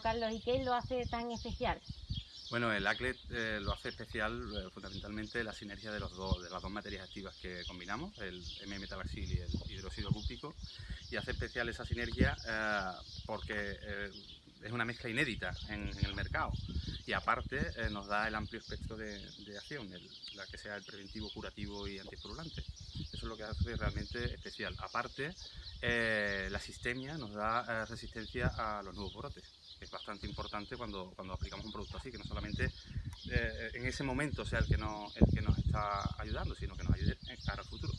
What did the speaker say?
Carlos, ¿y qué lo hace tan especial? Bueno, el ACLET eh, lo hace especial eh, fundamentalmente la sinergia de, los dos, de las dos materias activas que combinamos, el M-metabaxil y el hidróxido cúpico, y hace especial esa sinergia eh, porque es una mezcla inédita en, el mercado y aparte nos da el amplio espectro de, acción, la que sea el preventivo, curativo y antiespurulante. Eso es lo que hace realmente especial. Aparte, la sistemia nos da resistencia a los nuevos brotes es bastante importante cuando, cuando aplicamos un producto así, que no solamente eh, en ese momento sea el que, no, el que nos está ayudando, sino que nos ayude en cara al futuro.